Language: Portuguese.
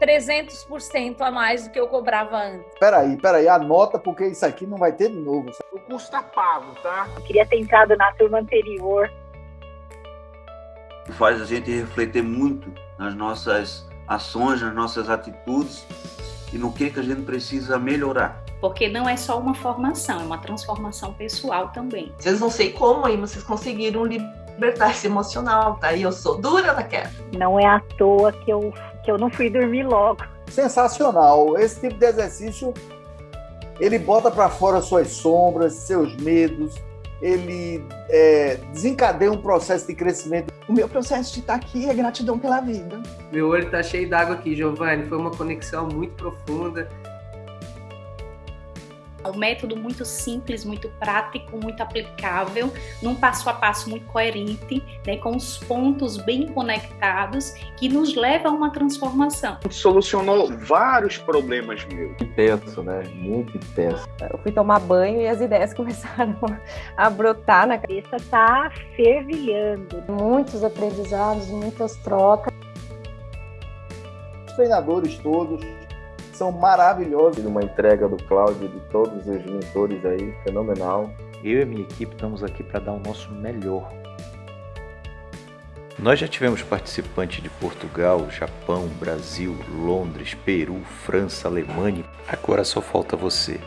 300% a mais do que eu cobrava antes. Peraí, peraí, anota porque isso aqui não vai ter de novo. O custo tá pago, tá? Eu queria ter entrado na turma anterior. Faz a gente refletir muito nas nossas ações, nas nossas atitudes e no que, que a gente precisa melhorar. Porque não é só uma formação, é uma transformação pessoal também. Vocês não sei como aí vocês conseguiram libertar esse emocional, tá? E eu sou dura na queda. Não é à toa que eu, que eu não fui dormir logo. Sensacional. Esse tipo de exercício, ele bota para fora suas sombras, seus medos, ele é, desencadeia um processo de crescimento. O meu processo de estar aqui é gratidão pela vida. Meu olho está cheio d'água aqui, Giovanni. Foi uma conexão muito profunda. Um método muito simples, muito prático, muito aplicável, num passo a passo muito coerente, né, com os pontos bem conectados, que nos leva a uma transformação. Solucionou vários problemas meus. Intenso, né? Muito intenso. Eu fui tomar banho e as ideias começaram a brotar na cabeça, tá fervilhando. Muitos aprendizados, muitas trocas. Os treinadores todos são maravilhosos. Uma entrega do Cláudio de todos os mentores aí, fenomenal. Eu e minha equipe estamos aqui para dar o nosso melhor. Nós já tivemos participantes de Portugal, Japão, Brasil, Londres, Peru, França, Alemanha. Agora só falta você.